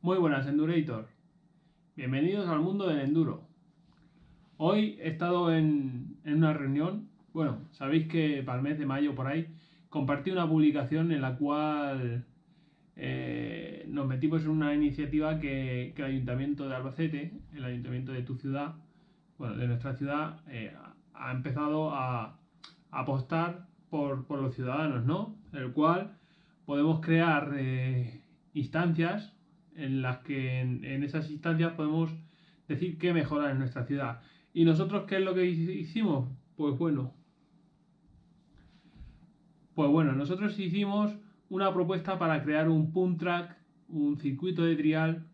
Muy buenas, Endurator. Bienvenidos al mundo del enduro. Hoy he estado en, una reunión. Bueno, sabéis que para el mes de mayo por ahí compartí una publicación en la cual eh, nos metimos en una iniciativa que, el Ayuntamiento de Albacete, el Ayuntamiento de tu ciudad, bueno, de nuestra ciudad, eh, ha empezado a, apostar por, los ciudadanos, ¿no? El cual podemos crear eh, instancias en las que en, esas instancias podemos decir qué mejorar en nuestra ciudad. ¿Y nosotros qué es lo que hicimos? Pues bueno. Pues bueno, nosotros hicimos una propuesta para crear un punt track, un circuito de trial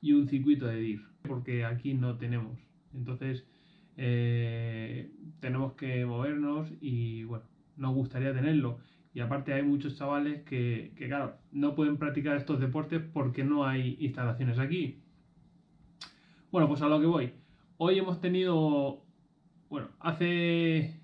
y un circuito de DIR, porque aquí no tenemos. Entonces, eh, tenemos que movernos y bueno, nos gustaría tenerlo. Y aparte hay muchos chavales que, claro, no pueden practicar estos deportes porque no hay instalaciones aquí. Bueno, pues a lo que voy. Hoy hemos tenido, bueno, hace,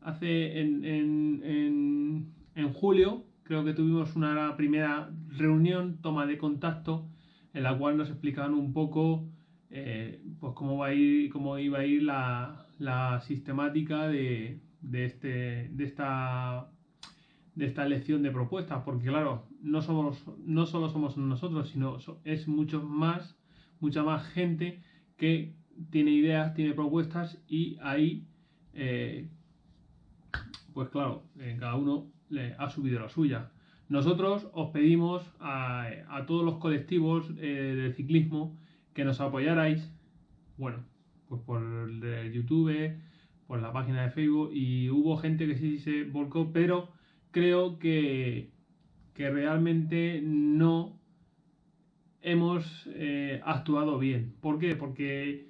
hace en, en, en, julio, creo que tuvimos una primera reunión, toma de contacto, en la cual nos explicaban un poco eh, pues cómo va a ir, cómo iba a ir la, la sistemática de, de, este, de, esta, de esta elección de propuestas, porque claro, no, somos, no solo somos nosotros, sino es mucho más, mucha más gente que tiene ideas, tiene propuestas y ahí, eh, pues claro, eh, cada uno le ha subido la suya. Nosotros os pedimos a, a todos los colectivos eh, del ciclismo que nos apoyarais, bueno, pues por YouTube, por la página de Facebook y hubo gente que sí se volcó, pero creo que, que realmente no hemos eh, actuado bien. ¿Por qué? Porque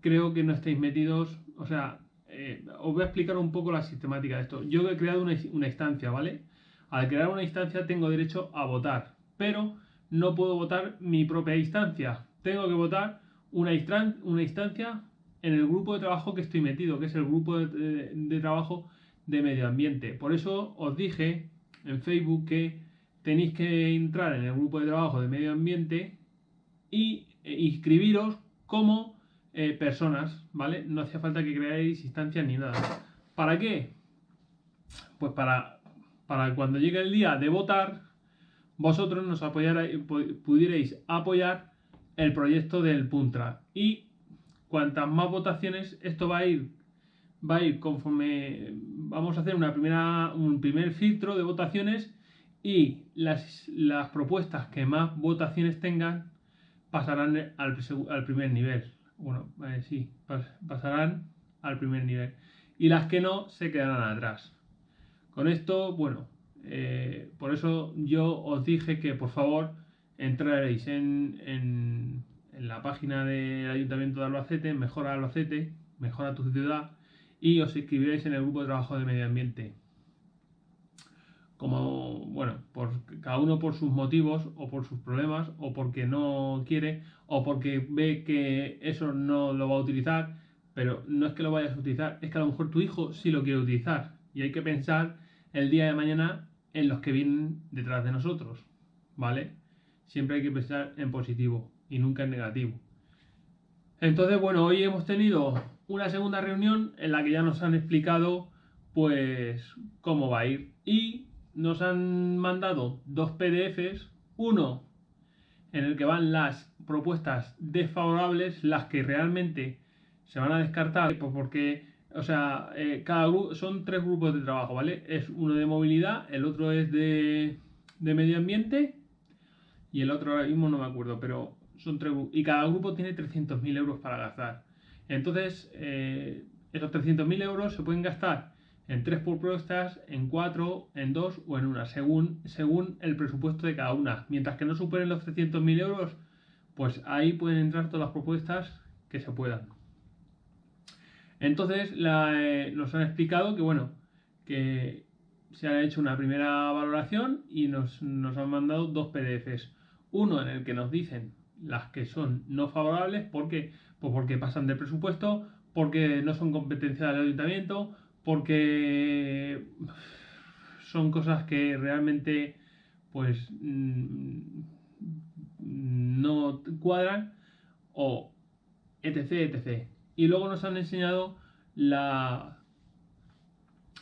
creo que no estáis metidos, o sea, eh, os voy a explicar un poco la sistemática de esto. Yo he creado una instancia, ¿vale? Al crear una instancia tengo derecho a votar, pero no puedo votar mi propia instancia. Tengo que votar una, instancia en el grupo de trabajo que estoy metido, que es el grupo de, trabajo de medio ambiente. Por eso os dije en Facebook que tenéis que entrar en el grupo de trabajo de medio ambiente y e inscribiros como eh, personas, ¿vale? No hacía falta que creáis instancias ni nada. ¿Para qué? Pues para, para cuando llegue el día de votar, vosotros nos apoyarais, pudierais apoyar el proyecto del Puntra y cuantas más votaciones, esto va a ir, va a ir conforme vamos a hacer una primera, un primer filtro de votaciones y las, las propuestas que más votaciones tengan pasarán al, al primer nivel. Bueno, eh, sí, pasarán al primer nivel. Y las que no se quedarán atrás. Con esto, bueno, eh, por eso yo os dije que por favor entraréis en en la página del Ayuntamiento de Albacete, Mejora Albacete, Mejora tu ciudad, y os inscribiréis en el grupo de trabajo de medio ambiente. Como, bueno, por cada uno por sus motivos o por sus problemas o porque no quiere o porque ve que eso no lo va a utilizar, pero no es que lo vayas a utilizar, es que a lo mejor tu hijo sí lo quiere utilizar y hay que pensar el día de mañana en los que vienen detrás de nosotros, ¿vale? Siempre hay que pensar en positivo y nunca en negativo. Entonces, bueno, hoy hemos tenido una segunda reunión en la que ya nos han explicado pues cómo va a ir y nos han mandado dos PDFs, uno en el que van las propuestas desfavorables, las que realmente se van a descartar, pues porque, o sea, eh, cada son tres grupos de trabajo, ¿vale? Es uno de movilidad, el otro es de, de medio ambiente y el otro ahora mismo no me acuerdo, pero son tres, y cada grupo tiene 300.000 euros para gastar. Entonces, eh, esos 300.000 euros se pueden gastar en tres propuestas, en cuatro, en dos o en una, según, según el presupuesto de cada una. Mientras que no superen los 300.000 euros, pues ahí pueden entrar todas las propuestas que se puedan. Entonces eh, nos han explicado que bueno, que se ha hecho una primera valoración y nos, nos han mandado dos PDFs. Uno en el que nos dicen las que son no favorables, ¿por qué? Pues porque pasan de presupuesto, porque no son competencia del ayuntamiento, porque son cosas que realmente pues mm, cuadran o etc, etc. Y luego nos han enseñado la,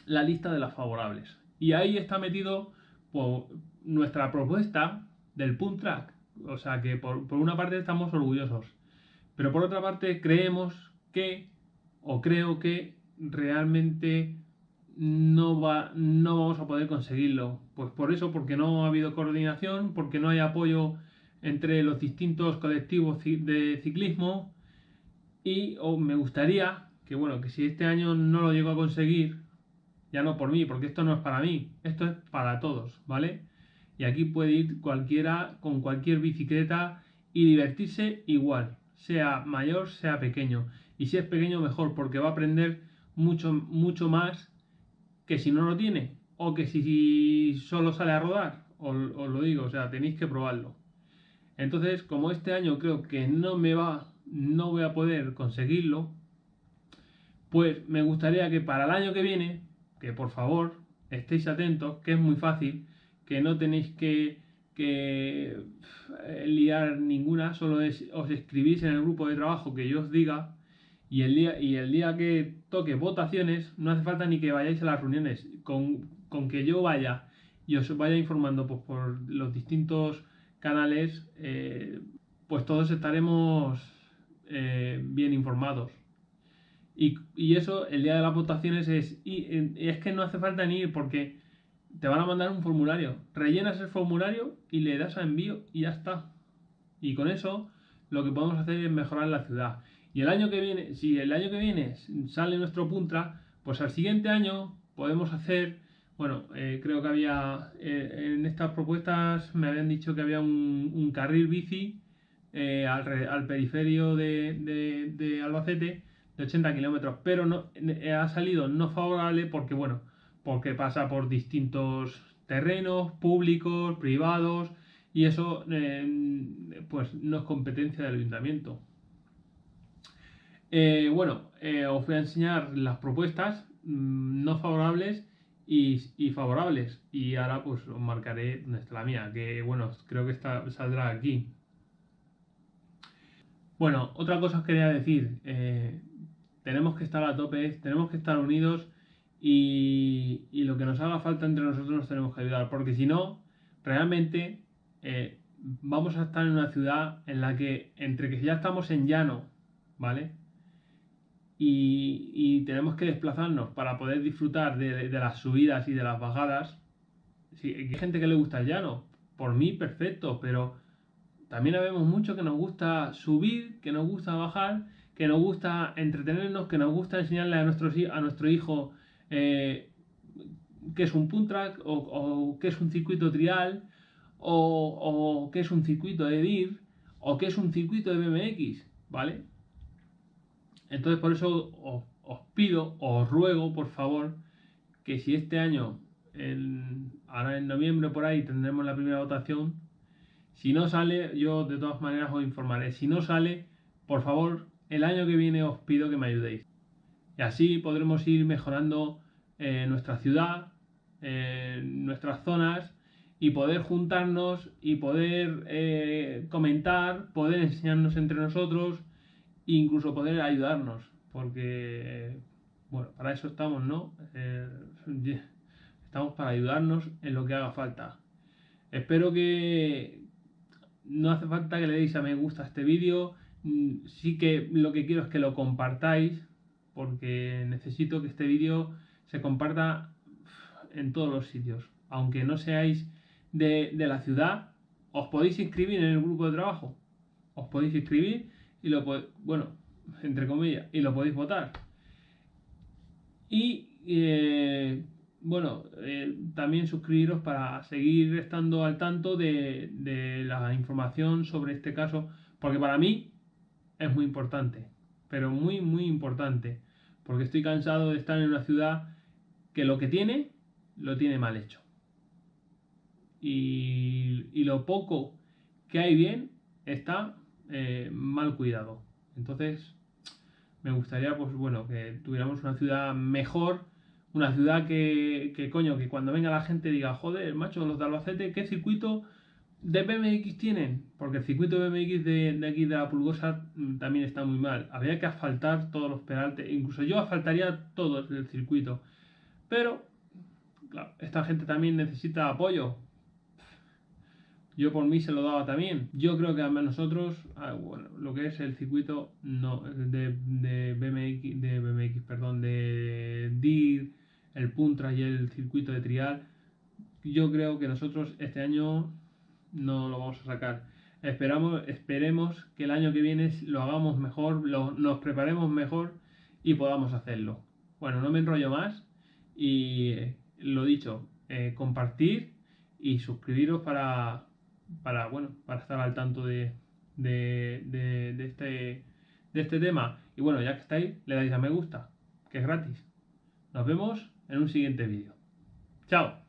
la lista de las favorables. Y ahí está metido pues, nuestra propuesta del punt track. O sea que por, por una parte estamos orgullosos. Pero por otra parte creemos que, o creo que realmente no, va, no vamos a poder conseguirlo. Pues por eso, porque no ha habido coordinación, porque no hay apoyo entre los distintos colectivos de ciclismo y me gustaría que bueno, que si este año no lo llego a conseguir, ya no por mí, porque esto no es para mí, esto es para todos, ¿vale? Y aquí puede ir cualquiera con cualquier bicicleta y divertirse igual, sea mayor, sea pequeño. Y si es pequeño, mejor, porque va a aprender mucho, mucho más que si no lo tiene, o que si solo sale a rodar, os, lo digo, o sea, tenéis que probarlo. Entonces, como este año creo que no me va, no voy a poder conseguirlo, pues me gustaría que para el año que viene, que por favor estéis atentos, que es muy fácil, que no tenéis que, que eh, liar ninguna, solo os escribís en el grupo de trabajo que yo os diga y el día, y el día que toque votaciones, no hace falta ni que vayáis a las reuniones. Con, que yo vaya y os vaya informando pues, por los distintos canales, eh, pues todos estaremos eh, bien informados. Y, eso, el día de las votaciones es. Y, es que no hace falta ni ir porque te van a mandar un formulario. Rellenas el formulario y le das a envío y ya está. Y con eso lo que podemos hacer es mejorar la ciudad. Y el año que viene, si el año que viene sale nuestro Puntra, pues al siguiente año podemos hacer, bueno, eh, creo que había, eh, en estas propuestas me habían dicho que había un, carril bici eh, al, periferio de, de, Albacete de 80 kilómetros, pero no, ha salido no favorable porque, bueno, porque pasa por distintos terrenos públicos, privados, y eso pues no es competencia del ayuntamiento. Eh, bueno, eh, os voy a enseñar las propuestas mm, no favorables y, favorables. Y ahora pues os marcaré dónde está la mía, que bueno, creo que está, saldrá aquí. Bueno, otra cosa os quería decir. Eh, tenemos que estar a tope, tenemos que estar unidos y, lo que nos haga falta entre nosotros nos tenemos que ayudar. Porque si no, realmente vamos a estar en una ciudad en la que entre que ya estamos en llano, ¿vale? y, tenemos que desplazarnos para poder disfrutar de, las subidas y de las bajadas. Hay gente que le gusta el llano, por mí perfecto, pero también habemos mucho que nos gusta subir, que nos gusta bajar, que nos gusta entretenernos, que nos gusta enseñarle a nuestro hijo eh, qué es un punt track o, o qué es un circuito trial o, o qué es un circuito de DIR o qué es un circuito de BMX, ¿vale? Entonces por eso os, pido, os ruego por favor, que si este año, ahora en noviembre por ahí tendremos la primera votación, si no sale, yo de todas maneras os informaré. Si no sale, por favor, el año que viene os pido que me ayudéis. Y así podremos ir mejorando eh, nuestra ciudad, eh, nuestras zonas y poder juntarnos y poder eh, comentar, poder enseñarnos entre nosotros incluso poder ayudarnos, porque, bueno, para eso estamos, ¿no? Eh, estamos para ayudarnos en lo que haga falta. Espero que no hace falta que le deis a me gusta a este vídeo, mm, sí que lo que quiero es que lo compartáis, porque necesito que este vídeo se comparta en todos los sitios. Aunque no seáis de, de la ciudad, os podéis inscribir en el grupo de trabajo. Os podéis inscribir y lo bueno, entre comillas, y lo podéis votar. Y eh, bueno, eh, también suscribiros para seguir estando al tanto de, de, la información sobre este caso, porque para mí es muy importante, pero muy, muy importante, porque estoy cansado de estar en una ciudad que lo que tiene, lo tiene mal hecho. Y, y lo poco que hay bien está eh, mal cuidado. Entonces, me gustaría, pues bueno, que tuviéramos una ciudad mejor, una ciudad que, que coño, que cuando venga la gente diga, joder, macho, los de Albacete, ¿qué circuito ¿De BMX tienen? Porque el circuito BMX de, de aquí de la Pulgosa mm, también está muy mal. Habría que asfaltar todos los peraltes. Incluso yo asfaltaría todo el circuito. Pero, claro, esta gente también necesita apoyo. Yo por mí se lo daba también. Yo creo que a nosotros, ah, bueno, lo que es el circuito de, BMX, de perdón, de DIR, el Puntra y el circuito de trial, yo creo que nosotros este año no lo vamos a sacar. Esperamos, esperemos que el año que viene lo hagamos mejor, nos preparemos mejor y podamos hacerlo. Bueno, no me enrollo más y lo dicho, eh, compartir y suscribiros para, para, bueno, para estar al tanto de, de, de, este, de este tema. Y bueno, ya que estáis, le dais a me gusta, que es gratis. Nos vemos en un siguiente vídeo. Chao.